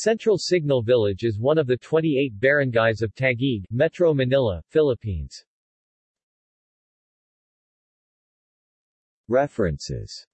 Central Signal Village is one of the 28 barangays of Taguig, Metro Manila, Philippines. References